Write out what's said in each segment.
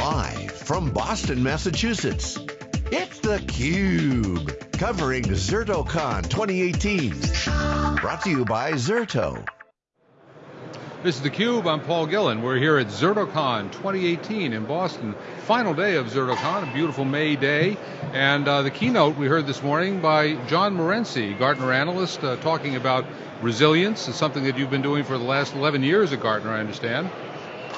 Live from Boston, Massachusetts, it's theCUBE. Covering ZertoCon 2018. Brought to you by Zerto. This is theCUBE, I'm Paul Gillen. We're here at ZertoCon 2018 in Boston. Final day of ZertoCon, a beautiful May day. And uh, the keynote we heard this morning by John Morency, Gartner analyst, uh, talking about resilience. It's something that you've been doing for the last 11 years at Gartner, I understand.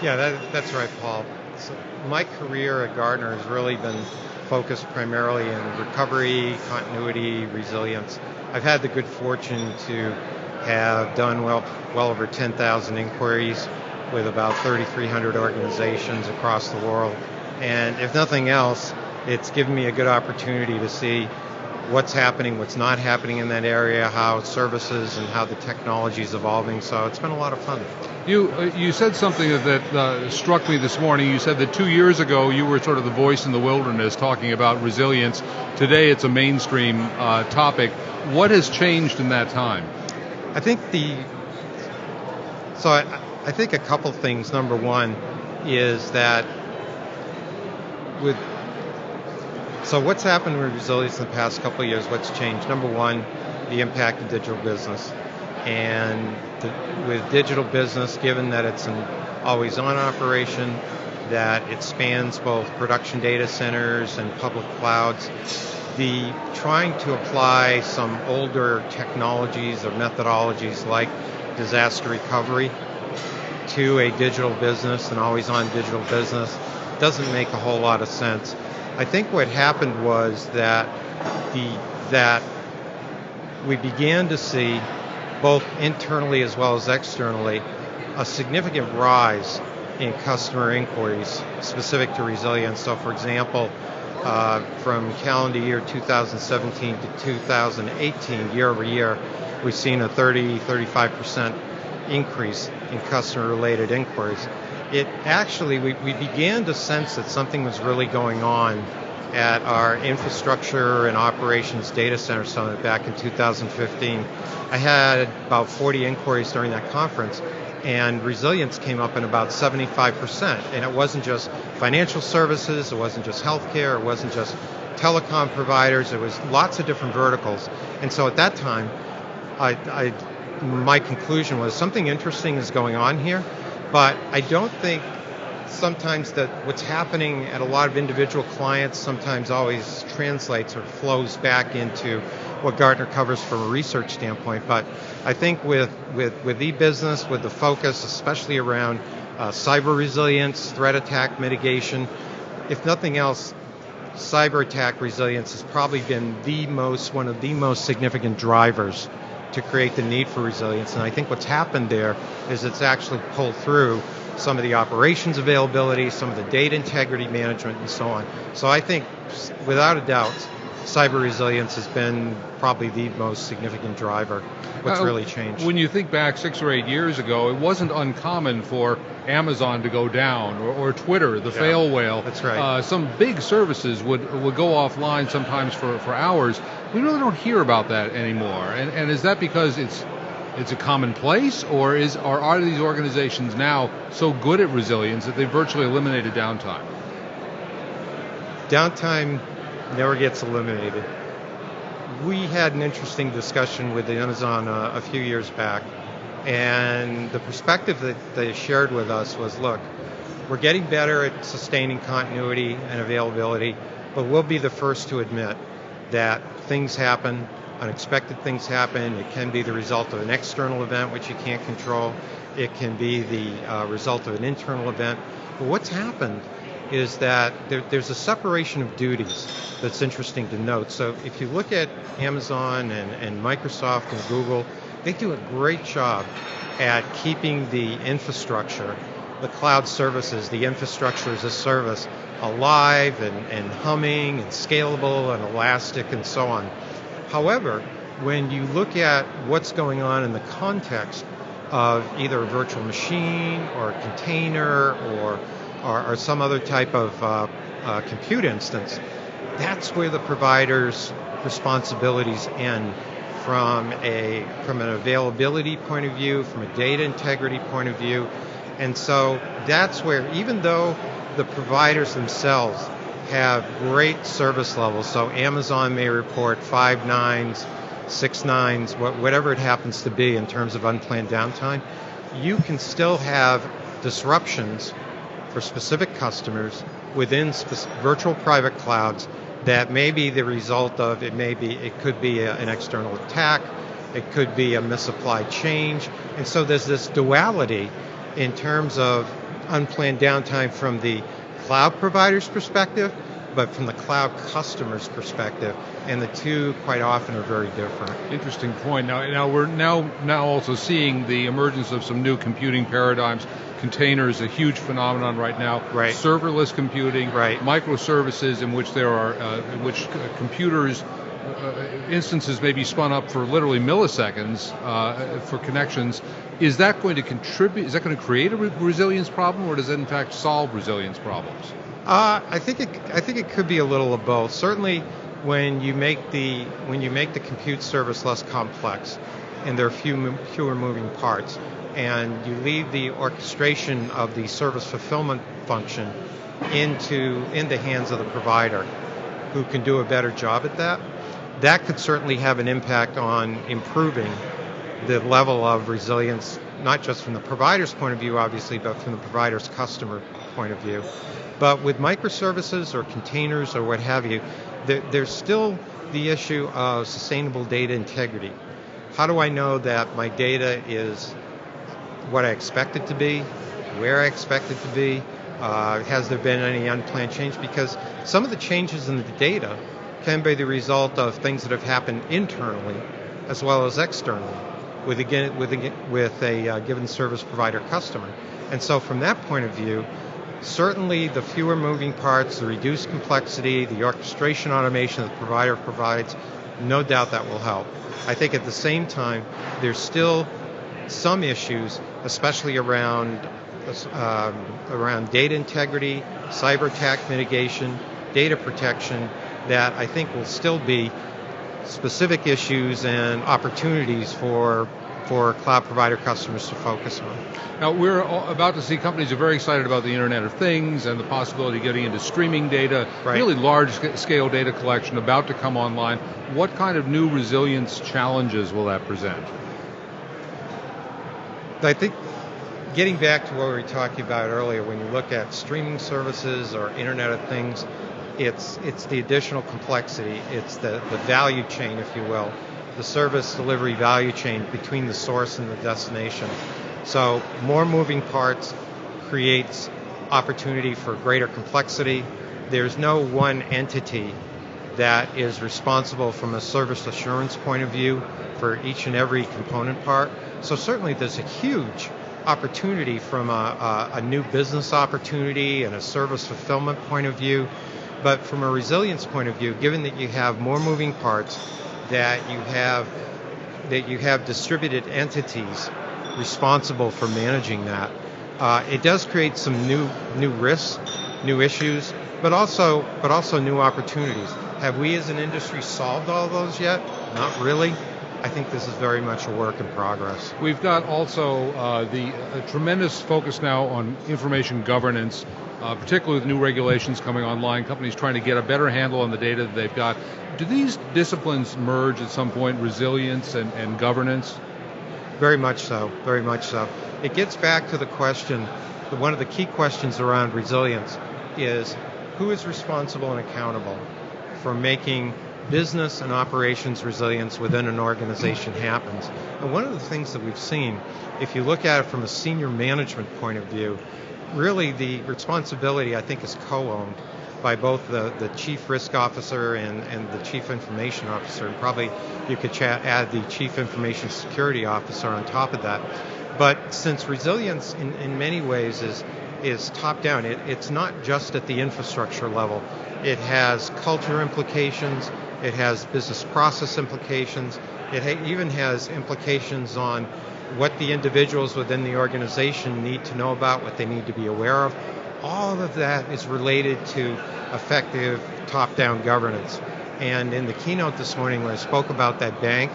Yeah, that, that's right, Paul. So my career at Gartner has really been focused primarily in recovery, continuity, resilience. I've had the good fortune to have done well, well over 10,000 inquiries with about 3,300 organizations across the world. And if nothing else, it's given me a good opportunity to see what's happening, what's not happening in that area, how services and how the technology is evolving. So it's been a lot of fun. You uh, you said something that uh, struck me this morning. You said that two years ago you were sort of the voice in the wilderness talking about resilience. Today it's a mainstream uh, topic. What has changed in that time? I think the so I, I think a couple things. Number one is that with so what's happened with resilience in the past couple of years? What's changed? Number one, the impact of digital business, and the, with digital business, given that it's an always-on operation, that it spans both production data centers and public clouds, the trying to apply some older technologies or methodologies like disaster recovery to a digital business, an always on digital business, doesn't make a whole lot of sense. I think what happened was that the that we began to see both internally as well as externally a significant rise in customer inquiries specific to resilience. So for example, uh, from calendar year 2017 to 2018, year over year, we've seen a 30, 35% increase in customer related inquiries. It actually, we, we began to sense that something was really going on at our infrastructure and operations data center summit back in 2015. I had about 40 inquiries during that conference and resilience came up in about 75%. And it wasn't just financial services, it wasn't just healthcare, it wasn't just telecom providers, it was lots of different verticals. And so at that time, I, I, my conclusion was something interesting is going on here, but I don't think sometimes that what's happening at a lot of individual clients sometimes always translates or flows back into what Gartner covers from a research standpoint. But I think with with with e-business, with the focus, especially around uh, cyber resilience, threat attack mitigation, if nothing else, cyber attack resilience has probably been the most one of the most significant drivers to create the need for resilience. And I think what's happened there is it's actually pulled through some of the operations availability, some of the data integrity management, and so on. So I think, without a doubt, cyber resilience has been probably the most significant driver. What's uh, really changed? When you think back six or eight years ago, it wasn't uncommon for Amazon to go down or, or Twitter, the yeah, fail whale. That's right. Uh, some big services would would go offline sometimes for, for hours. We really don't hear about that anymore. And, and is that because it's it's a commonplace, or is or are these organizations now so good at resilience that they virtually eliminated downtime? Downtime never gets eliminated. We had an interesting discussion with Amazon uh, a few years back, and the perspective that they shared with us was, look, we're getting better at sustaining continuity and availability, but we'll be the first to admit that things happen, unexpected things happen. It can be the result of an external event which you can't control. It can be the uh, result of an internal event. But what's happened is that there, there's a separation of duties that's interesting to note. So if you look at Amazon and, and Microsoft and Google, they do a great job at keeping the infrastructure, the cloud services, the infrastructure as a service alive and, and humming and scalable and elastic and so on. However, when you look at what's going on in the context of either a virtual machine or a container or, or, or some other type of uh, uh, compute instance, that's where the provider's responsibilities end from a from an availability point of view, from a data integrity point of view. And so that's where even though the providers themselves have great service levels. So Amazon may report five nines, six nines, whatever it happens to be in terms of unplanned downtime. You can still have disruptions for specific customers within virtual private clouds that may be the result of it may be it could be a, an external attack it could be a misapplied change. And so there's this duality in terms of unplanned downtime from the cloud provider's perspective but from the cloud customer's perspective and the two quite often are very different interesting point now now we're now now also seeing the emergence of some new computing paradigms containers a huge phenomenon right now. Right. Serverless computing. Right. Microservices in which there are uh, in which computers uh, instances may be spun up for literally milliseconds uh, for connections. Is that going to contribute? Is that going to create a re- resilience problem, or does it in fact solve resilience problems? Uh, I think it. I think it could be a little of both. Certainly, when you make the when you make the compute service less complex, and there are few fewer moving parts, and you leave the orchestration of the service fulfillment function into in the hands of the provider who can do a better job at that that could certainly have an impact on improving the level of resilience not just from the provider's point of view obviously but from the provider's customer point of view but with microservices or containers or what have you there, there's still the issue of sustainable data integrity how do I know that my data is what I expect it to be, where I expect it to be, uh, has there been any unplanned change? Because some of the changes in the data can be the result of things that have happened internally as well as externally with a, with a, with a uh, given service provider customer. And so from that point of view, certainly the fewer moving parts, the reduced complexity, the orchestration automation that the provider provides, no doubt that will help. I think at the same time, there's still some issues, especially around um, around data integrity, cyber attack mitigation, data protection, that I think will still be specific issues and opportunities for for cloud provider customers to focus on. Now, we're about to see companies are very excited about the Internet of Things and the possibility of getting into streaming data, right. really large scale data collection about to come online. What kind of new resilience challenges will that present? I think getting back to what we were talking about earlier, when you look at streaming services or Internet of Things, it's it's the additional complexity, it's the, the value chain, if you will, the service delivery value chain between the source and the destination. So more moving parts creates opportunity for greater complexity. There's no one entity that is responsible from a service assurance point of view for each and every component part. So certainly there's a huge opportunity from a, a, a, new business opportunity and a service fulfillment point of view. But from a resilience point of view, given that you have more moving parts, that you have that you have distributed entities responsible for managing that, uh, it does create some new new risks, new issues, but also but also new opportunities. Have we as an industry solved all those yet? Not really. I think this is very much a work in progress. We've got also uh, the tremendous focus now on information governance, uh, particularly with new regulations coming online, companies trying to get a better handle on the data that they've got. Do these disciplines merge at some point, resilience and, and governance? Very much so, very much so. It gets back to the question, one of the key questions around resilience is who is responsible and accountable for making business and operations resilience within an organization happens. And one of the things that we've seen, if you look at it from a senior management point of view, really the responsibility I think is co-owned by both the, the chief risk officer and, and the chief information officer, and probably you could add the chief information security officer on top of that. But since resilience in, in many ways is is top down, it, it's not just at the infrastructure level. It has culture implications, it has business process implications. It ha- even has implications on what the individuals within the organization need to know about, what they need to be aware of. All of that is related to effective top down governance. And in the keynote this morning, when I spoke about that bank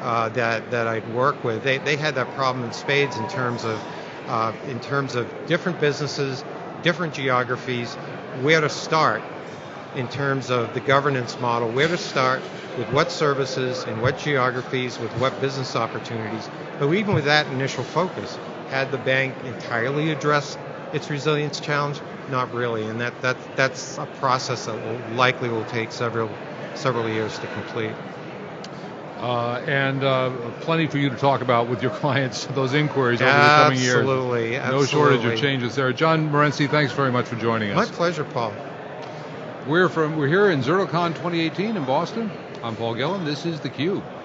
uh, that, that I'd work with, they, they had that problem in spades in terms of, uh, in terms of different businesses, different geographies, where to start in terms of the governance model, where to start with what services in what geographies, with what business opportunities. But even with that initial focus, had the bank entirely addressed its resilience challenge? Not really, and that, that that's a process that will likely will take several several years to complete. Uh, and uh, plenty for you to talk about with your clients, those inquiries over the coming years. Absolutely, No shortage of changes there. John Morency, thanks very much for joining us. My pleasure, Paul. We're from we're here in ZertoCon 2018 in Boston. I'm Paul Gillen. This is theCUBE.